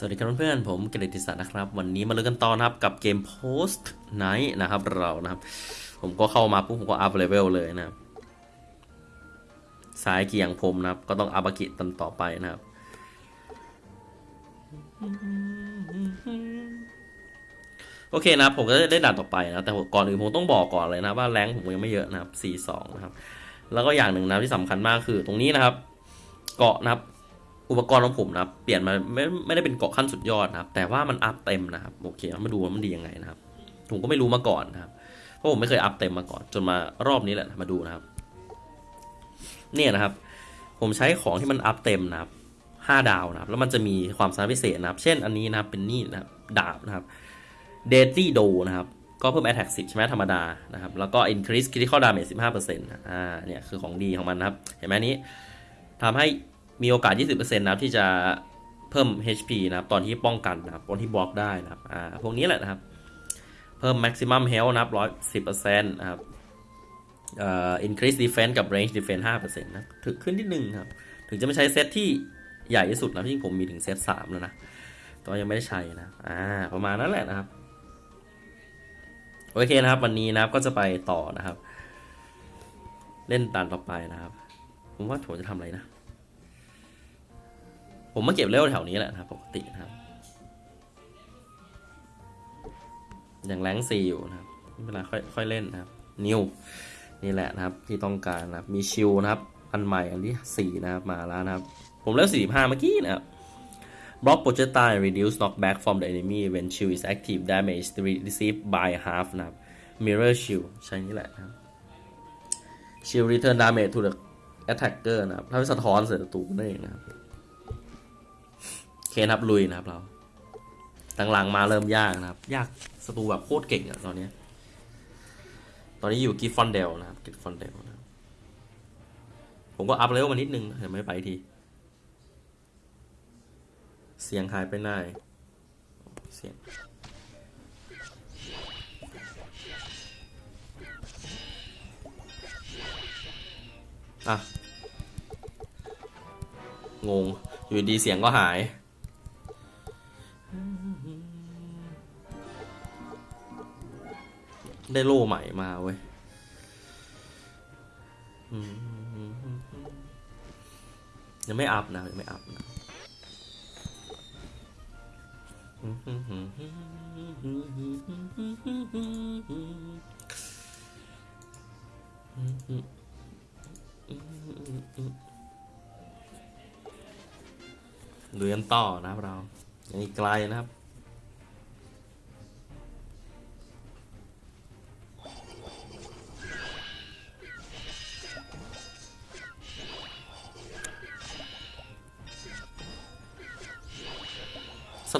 สวัสดีครับเพื่อนๆผมเกรติศักดิ์นะครับ วันนี้มาเริ่มกันต่อนะครับกับเกม Post Night นะครับเรานะครับ ผมก็เข้ามาปุ๊บผมก็อัพเลเวลเลยนะครับสายเกียงผมนะครับ ก็ต้องอัพอากิตันต่อไปนะครับ โอเคนะครับ ผมก็ได้ด่านต่อไปนะ แต่ก่อนอื่นผมต้องบอกก่อนเลยนะว่าแรงผมยังไม่เยอะนะครับ 42 นะครับ แล้วก็อย่างหนึ่งนะที่สำคัญมากคือตรงนี้นะครับ เกราะนะครับ อุปกรณ์ของผมนะครับ เปลี่ยนมาไม่ไม่ได้เป็นเกราะขั้นสุดยอดนะครับ แต่ว่ามันอัพเต็มนะครับ โอเคมาดูว่ามันดียังไงนะครับ ผมก็ไม่รู้มาก่อนนะครับ เพราะผมไม่เคยอัพเต็มมาก่อน จนมารอบนี้แหละ มาดูนะครับ เนี่ยนะครับ ผมใช้ของที่มันอัพเต็มนะครับห้าดาวนะครับ แล้วมันจะมีความสามารถพิเศษนะครับ เช่นอันนี้นะครับ เป็นนี่นะครับ ดาบนะครับ เดตี้โดนะครับ ก็เพิ่ม attack 10 ใช่ไหมธรรมดานะครับ แล้วก็ increase critical damage 15%นะอ่า เนี่ยคือของดีของมันนะครับ เห็นไหมนี้ทำให้ มีโอกาส 20%นะครับที่จะเพิ่ม HP นะครับ ตอนที่ป้องกันนะครับ ตอนที่บล็อกได้นะครับ อ่า พวกนี้แหละนะครับ เพิ่ม maximum health นะครับ110%นะครับ เอ่อ increase defense กับ range defense 5%นะถึงขึ้นที่หนึ่งครับ ถึงจะไม่ใช้เซตที่ใหญ่ที่สุดนะที่ผมมีถึงเซต3แล้วนะ ตอนยังไม่ได้ใช้นะ อ่า ประมาณนั้นแหละนะครับ โอเคนะครับ วันนี้นะครับก็จะไปต่อนะครับ เล่นตันต่อไปนะครับ ผมว่าผมจะทำอะไรนะ ผมมาเก็บเลเวลแถวนี้แหละนะครับปกตินะครับอย่างแรงซีอยู่นะครับไม่เป็นไรค่อยค่อยเล่นนะครับ นิวนี่แหละนะครับที่ต้องการนะครับมีชิลนะครับ อันใหม่อันที่สี่นะครับมาแล้วนะครับ ผมเล่นสี่ห้าเมื่อกี้นะครับ block projectile reduce knockback from the enemy when shield is active damage received by half นะครับ mirror shield ใช้นี่แหละนะครับ shield return damage to the attacker นะครับถ้าสะท้อนใส่ศัตรูนั่นเองนะครับ ครับลุยนะครับเราหลังๆมาเริ่มยากนะครับ ยากศัตรูแบบโคตรเก่งอะตอนเนี้ยตอนนี้อยู่ Griffondale นะครับ Griffondale นะผมก็อัพเลเวลมานิดนึงเห็นไหมไปที เสียงหายไปไหนเสียงอะงง อยู่ดีเสียงก็หาย ได้โล่ใหม่มาเว้ยยังไม่อัพนะยังไม่อัพนะเรียนต่อนะครับเรายังอีกไกลนะครับ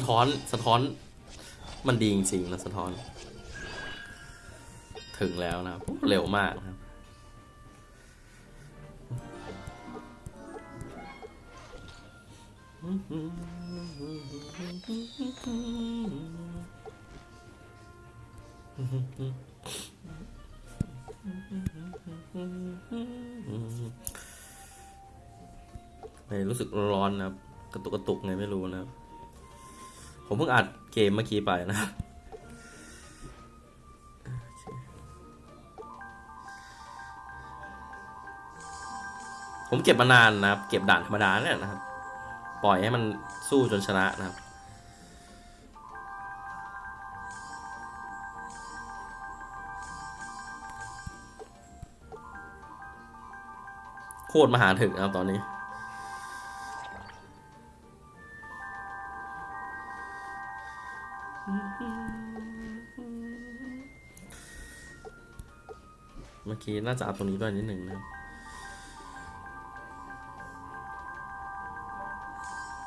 ท้อนสะท้อน มันดีจริงๆนะสะท้อน ถึงแล้วนะเร็วมากนะครับไม่รู้สึกร้อนนะครับ กระตุกกระตุกไงไม่รู้นะครับ ผมเพิ่งอัดเกมเมื่อกี้ไปนะผมเก็บมานานนะครับ เก็บด่านธรรมดาเนี่ยนะครับ ปล่อยให้มันสู้จนชนะนะครับ โคตรมหาถึกนะครับตอนนี้ อกี้น่าจะอัพตรงนี้ด้วยนิดหนึ่งนะครับ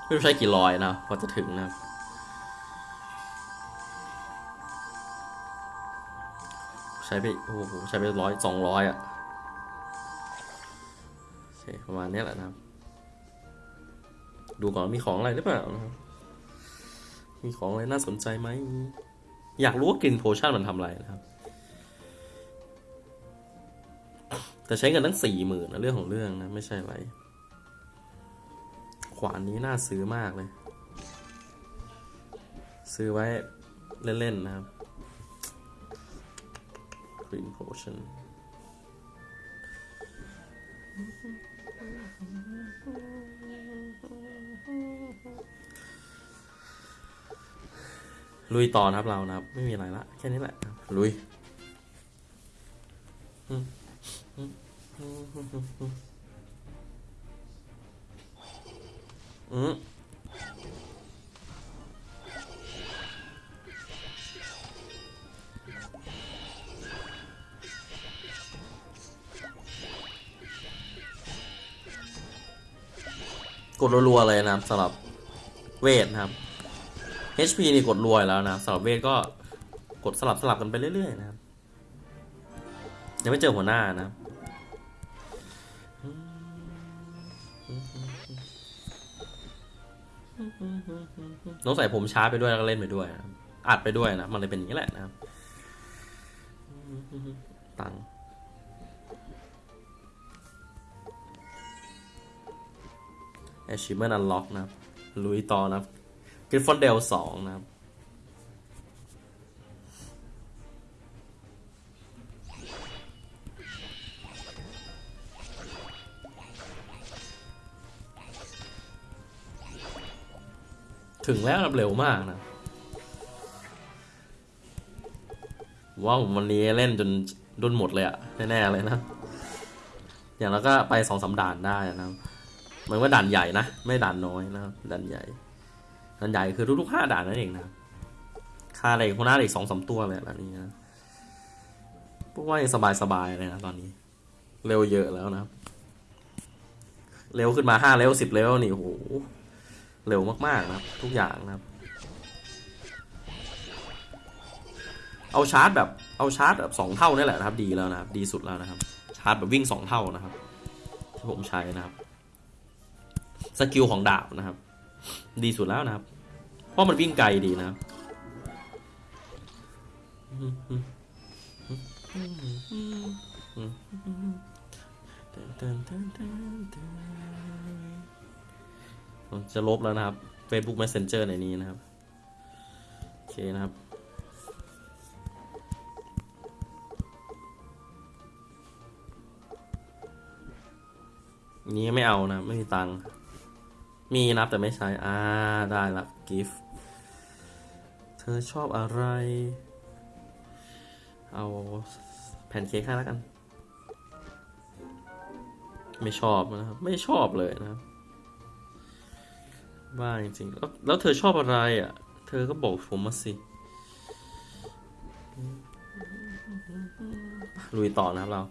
ไม่รู้ใช้กี่ร้อยนะกว่าจะถึงนะครับใช้ไปโอ้โหใช้ไปร้อยสองร้อยอะโอเคประมาณนี้แหละนะครับ ดูก่อนมีของอะไรหรือเปล่านะครับมีของอะไรน่าสนใจไหม อยากรู้ว่ากลิ่นโพชั่นมันทำอะไรนะครับ แต่ใช้เงินตั้งสี่หมื่นนะเรื่องของเรื่องนะ ไม่ใช่อะไร ขวานนี้น่าซื้อมากเลย ซื้อไว้เล่น ๆ นะครับ Green Potion ลุยต่อนะครับเรานะครับ ไม่มีอะไรละ แค่นี้แหละ ลุย อืม กดรัวๆเลยนะสำหรับเวทนะครับ HP นี่กดรัวยแล้วนะสำหรับเวทก็กดสลับสลับกันไปเรื่อยๆนะครับยังไม่เจอหัวหน้านะครับ ต้องใส่ผมช้าไปด้วยแล้วก็เล่นไปด้วยนะอัดไปด้วยนะ มันเลยเป็นอย่างนี้แหละนะครับ ตังแอชิเมอร์นันล็อกนะครับลุยต่อนะครับ g r i f f o n d a l e สองนะครับ ถึงแล้วนะครับเร็วมากนะว่าผมวันนี้เล่นจนดุนหมดเลยอะแน่ๆเลยนะ อย่างแล้วก็ไปสองสามด่านได้นะครับเหมือนว่าด่านใหญ่นะ ไม่ด่านน้อยนะครับด่านใหญ่ด่านใหญ่คือทุกๆห้าด่านนั่นเองนะค่าอะไรหัวหน้าอีกสองสามตัวเลยแบบนี้นะพวกว่ายังสบายๆเลยนะตอนนี้ เร็วเยอะแล้วนะครับ เร็วขึ้นมาห้าเร็วสิบเร็วนี่โอ้โห เร็วมากๆนะครับ ทุกอย่างนะครับ เอาชาร์จแบบเอาชาร์จแบบสองเท่านี่แหละนะครับ ดีแล้วนะครับ ดีสุดแล้วนะครับ ชาร์จแบบวิ่งสองเท่านะครับ ที่ผมใช้นะครับสกิลของดาบนะครับ ดีสุดแล้วนะครับ เพราะมันวิ่งไกลดีนะครับผม จะลบแล้วนะครับ Facebook Messenger ในนี้นะครับ โอเคนะครับนี้ไม่เอานะ ไม่มีตังค์มีนะแต่ไม่ใช้ อ่า ได้ละกิฟต์เธอชอบอะไร เอาแผ่นเค้กให้แล้วกัน ไม่ชอบนะครับ ไม่ชอบเลยนะครับ บ้าจริงๆแล้วแล้วเธอชอบอะไรอะ เธอก็บอกผมมาสิ ลุยต่อนะครับเรา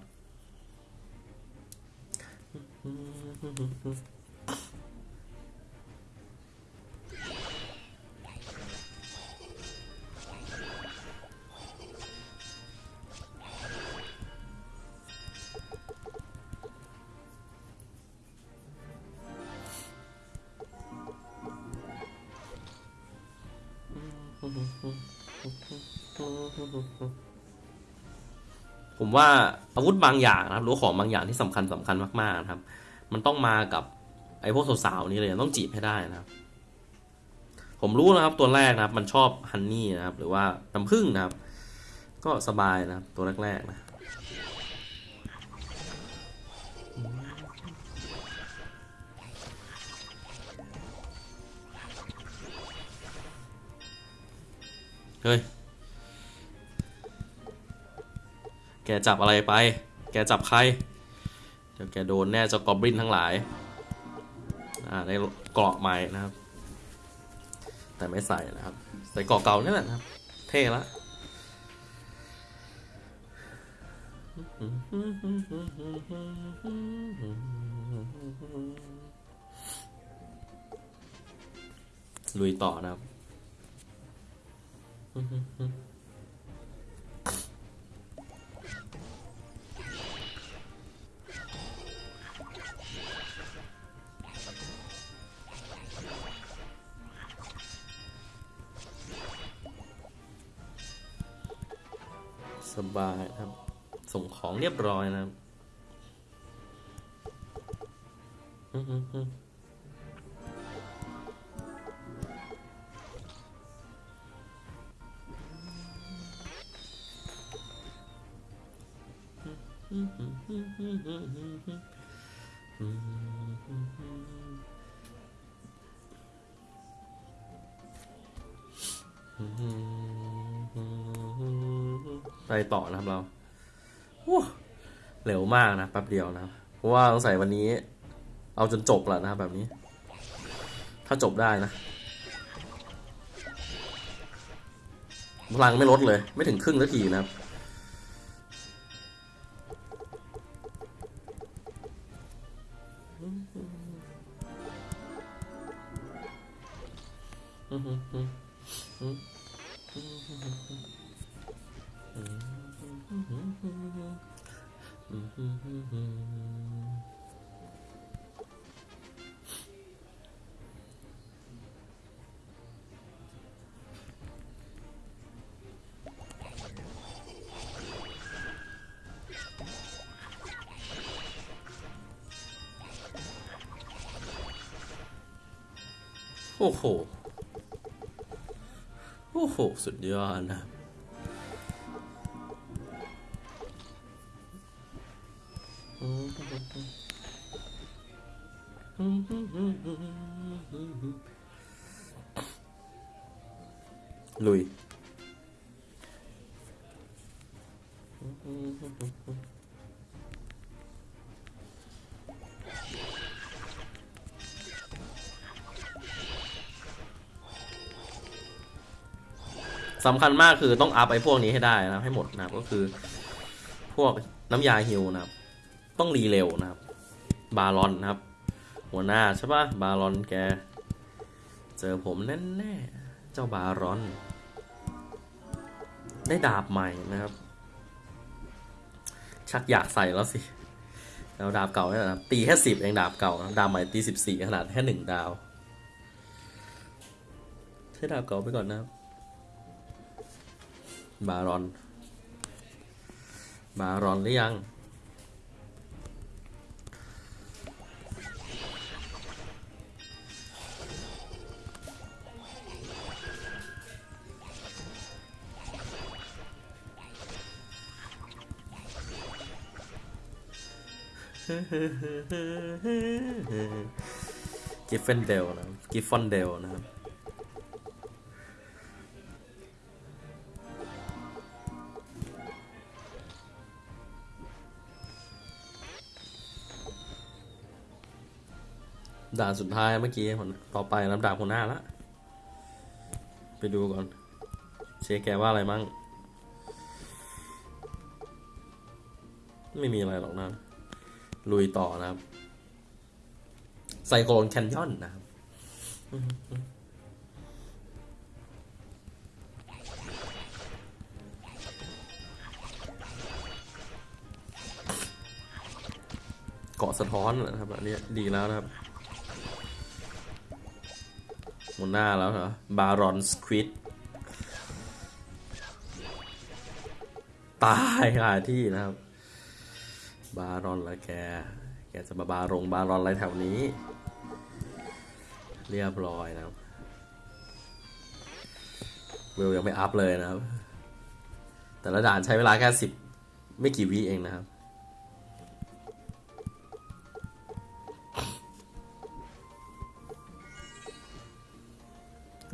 ผมว่าอาวุธบางอย่างนะครับหรือของบางอย่างที่สำคัญสำคัญมากๆนะครับ มันต้องมากับไอ้พวกสาวๆนี่เลยต้องจีบให้ได้นะครับ ผมรู้นะครับตัวแรกนะครับ มันชอบฮันนี่นะครับ หรือว่าน้ำผึ้งนะครับ ก็สบายนะครับ ตัวแรกๆนะเฮ้ย กจับอะไรไป แกจับใคร เดี๋ยวแกโดนแน่เจ้ากอบลินทั้งหลาย อ่าได้เกราะใหม่นะครับ แต่ไม่ใส่นะครับ ใส่เกราะเก่านี่แหละนะครับ เท่ละลุยต่อนะครับ สบายครับ ส่งของเรียบร้อยนะครับอืม ไปต่อนะครับเราเร็วมากนะแป๊บเดียวนะเพราะว่าสงสัยวันนี้ เอาจนจบแหละนะครับแบบนี้ ถ้าจบได้นะพลังไม่ลดเลย ไม่ถึงครึ่งนาทีนะครับ โอ้โห โอ้โห สุดยอดนะลุย สำคัญมากคือต้องอัพไอ้พวกนี้ให้ได้นะให้หมดนะครับก็คือ พวกน้ำยาฮิวนะครับ ต้องรีเร็วนะครับ บารอนนะครับ หัวหน้าใช่ปะบารอนแก เจอผมแน่แน่ๆเจ้าบารอน ได้ดาบใหม่นะครับ ชักอยากใส่แล้วสิแล้วดาบเก่าเนี่ยนะตีแค่สิบเองดาบเก่านะดาบใหม่ตีสิบสี่ขนาดแค่หนึ่งดาวใช้ดาบเก่าไปก่อนนะครับ บารอน บารอนหรือยัง กิฟเฟนเดลนะกิฟฟอนเดลนะครับ ด่านสุดท้ายเมื่อกี้คนต่อไปลำดับหัวหน้าละ ไปดูก่อน เชคแกว่าอะไรมั่ง ไม่มีอะไรหรอกนะ ลุยต่อนะครับ ไซโคลนแคนยอนนะครับเกาะสะท้อนนะครับอันนี้ดีแล้วนะครับ มดหน้าแล้วเหรอ บารอนสควิดตายคาที่นะครับ บารอนละแก แกจะมาบารงบารอนอะไรแถวนี้ เรียบร้อยนะครับเวลยังไม่อัพเลยนะครับ แต่ละด่านใช้เวลาแค่สิบไม่กี่วิเองนะครับ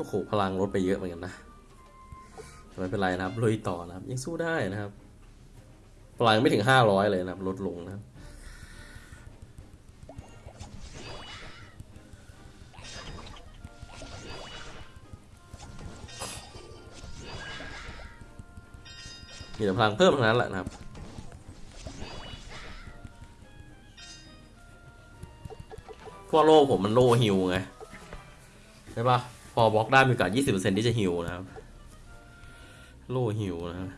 โอ้โหพลังลดไปเยอะเหมือนกันนะแต่ไม่เป็นไรนะครับลุยต่อนะครับ ยังสู้ได้นะครับ พลังไม่ถึงห้าร้อยเลยนะครับ ลดลงนะครับมีแต่พลังเพิ่มเท่านั้นแหละนะครับ พว่าโล่ผมมันโล่ฮิวไง ใช่ปะ พอบล็อกได้มีโอกาส 20%ที่จะฮิวนะครับ โล่ฮิวนะครับ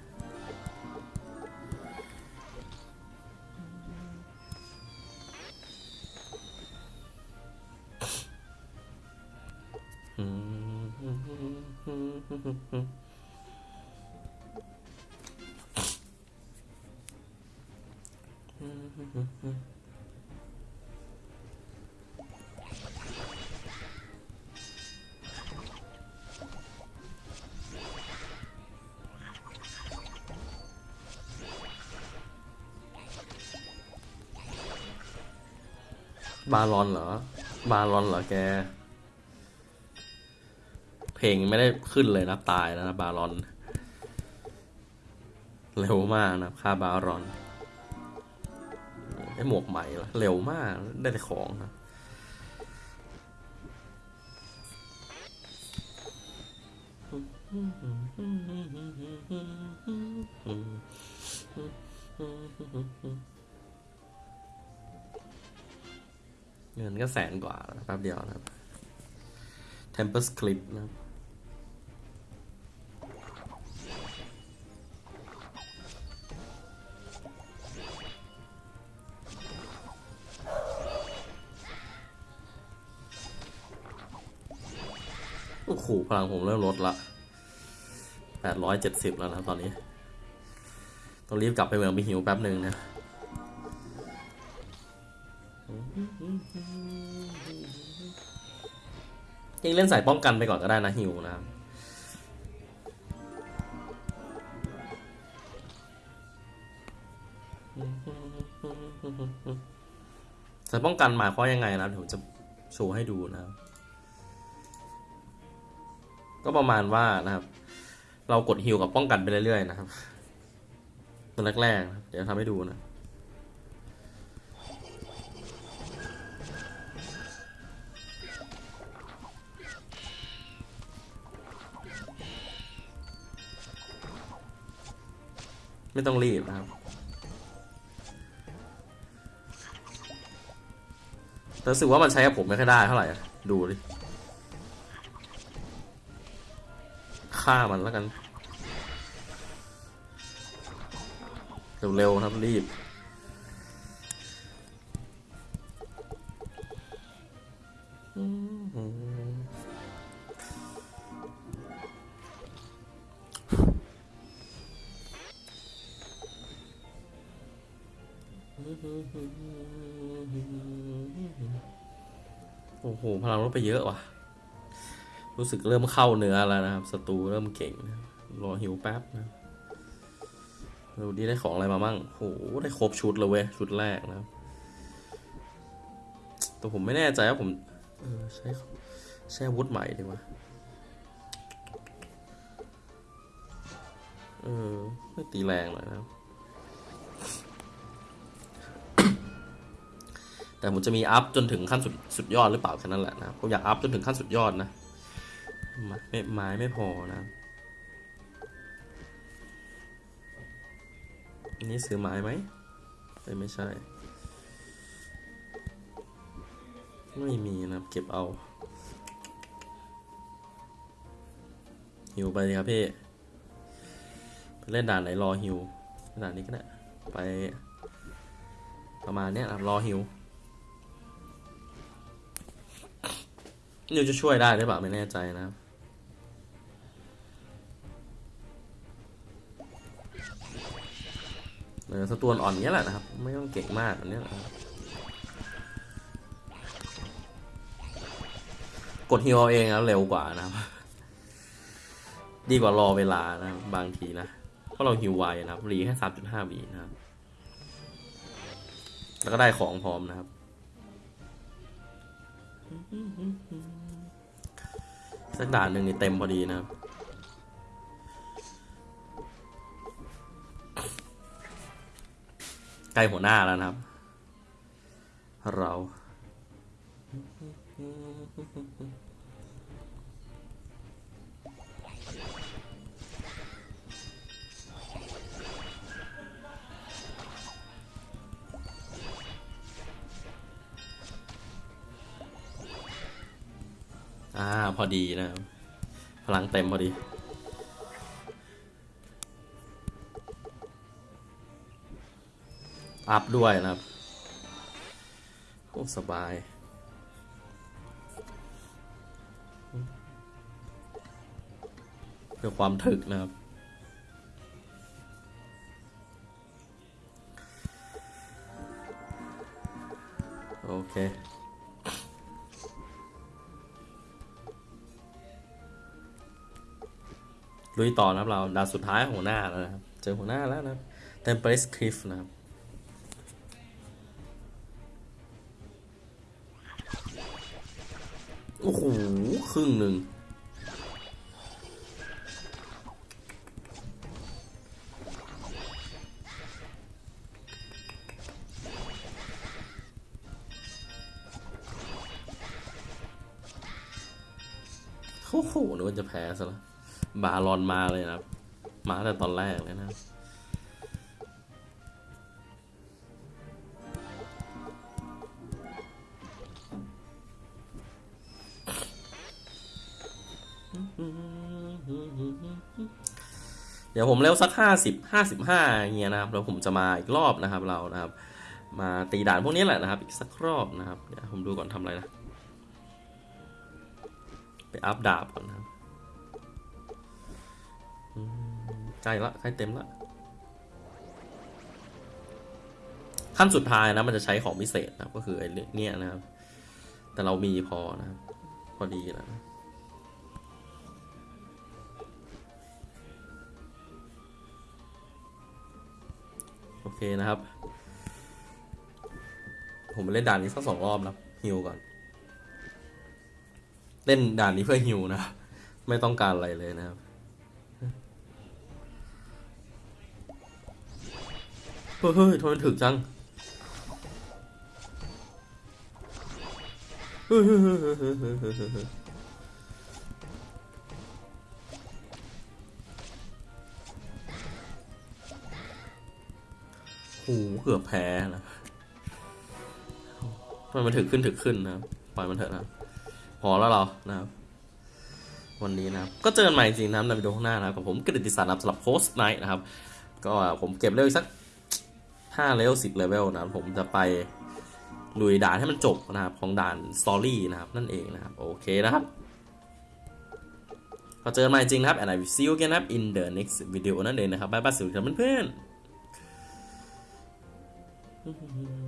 อ บาลอนเหรอ บาลอนเหรอแก เพลงไม่ได้ขึ้นเลยนะตายแล้วนะบาลอน เร็วมากนะค่าบารอนไอหมวกใหม่ละเร็วมากได้แต่ของนะ เงินก็แสนกว่าแป๊บเดียวนะครับ Tempest Clip นะครับโอ้โหพลังผมเริ่มลดละแปดร้อยเจ็ดสิบแล้วนะตอนนี้ ต้องรีบกลับไปเมืองไปหิวแป๊บหนึ่งนะ จริงเล่นสายป้องกันไปก่อนก็ได้นะฮิวนะครับสายป้องกันหมายความยังไงนะเดี๋ยวผมจะโชว์ให้ดูนะครับ ก็ประมาณว่านะครับ เรากดฮิวกับป้องกันไปเรื่อยๆนะครับตัวแรกๆเดี๋ยวทำให้ดูนะ ไม่ต้องรีบนะครับ แต่รู้สึกว่ามันใช้กับผมไม่ค่อยได้เท่าไหร่ดูดิฆ่ามันแล้วกัน เร็วๆครับรีบ เยอะว่ะ รู้สึกเริ่มเข้าเนื้อแล้วนะครับศัตรูเริ่มเก่งรอหิวแป๊บนะดูดีได้ของอะไรมาบ้างโหได้ครบชุดเลยเว้ยชุดแรกนะแต่ผมไม่แน่ใจว่าผมเออใช้ใช้อาวุธใหม่ดีกว่าเออไม่ตีแรงหน่อยนะครับ แต่ผมจะมีอัพจนถึงขั้นสุดสุดยอดหรือเปล่าแค่นั้นแหละนะผมอยากอัพจนถึงขั้นสุดยอดนะไม้ไม่ไม้ไม่พอนะอันนี้ซื้อไม้ไหมไม่ใช่ ไม่มีนะเก็บเอาหิวไปเลยครับพี่ไปเล่นด่านไหนรอหิวด่านนี้ก็ได้ไปประมาณเนี้ยนะรอหิว นิวจะช่วยได้หรือเปล่าไม่แน่ใจนะครับเออสตวนอ่อนเนี้ยแหละนะครับ ไม่ต้องเก่งมากอันเนี้ยนะครับกดฮิวเอาเองแล้วเร็วกว่านะครับ ดีกว่ารอเวลานะบบางทีนะ เพราะเราฮิวไวนะครับรีแค่สามจุดห้าวีนะครับ แล้วก็ได้ของพร้อมนะครับ สักด่านหนึ่งนี่เต็มพอดีนะครับ ใกล้หัวหน้าแล้วนะครับ เรา อ่า พอดีนะครับพลังเต็มพอดี อัพด้วยนะครับโอ้สบายเพื่อความถึกนะครับ โอเค ลุยต่อนะครับเราดาวสุดท้ายของหัวหน้าแล้วนะครับ เจอหัวหน้าแล้วนะครับ Tempest Cliff นะครับโอ้โหครึ่งหนึ่งโอ้โหนึกว่าจะแพ้ซะแล้ว บาลอนมาเลยนะครับ มาแต่ตอนแรกเลยนะเดี๋ยวผมเร็วสักห้าสิบห้าสิบห้าเงี้ยนะครับแล้วผมจะมาอีกรอบนะครับเรานะครับ มาตีด่านพวกนี้แหละนะครับ อีกสักรอบนะครับเดี๋ยวผมดูก่อนทำอะไรนะ ไปอัพดาบก่อนนะครับ ใกล้ละใกล้เต็มละขั้นสุดท้ายนะมันจะใช้ของพิเศษนะก็คือไอ้เนี่ยนะครับ แต่เรามีพอนะพอดีแล้วนะโอเคนะครับ ผมไปเล่นด่านนี้สักสองรอบนะฮิวก่อน เล่นด่านนี้เพื่อฮิวนะ ไม่ต้องการอะไรเลยนะครับ เฮ้ยทำไมถึกจังโอ้โเกือบแพ้นะทำไมมันถึกขึ้นถึกขึ้นนะปล่อยมันเถอะนะพอแล้วเรานะครับ วันนี้นะครับ ก็เจอกันใหม่จริงนะครับในวิดีโอข้างหน้านะครับผมกฤติศักดิ์สำหรับ Postknight นะครับ ก็ผมเก็บเลเวลอีกสัก ห้าเลเวลสิบเลเวลนะครับผมจะไปลุยด่านให้มันจบนะครับของด่าน story นะครับนั่นเองนะครับโอเคนะครับก็เจอกันใหม่จริงนะครับ and I will see you again นะครับ in the next video นั่นเองนะครับ bye bye สวัสดีครับเพื่อนๆ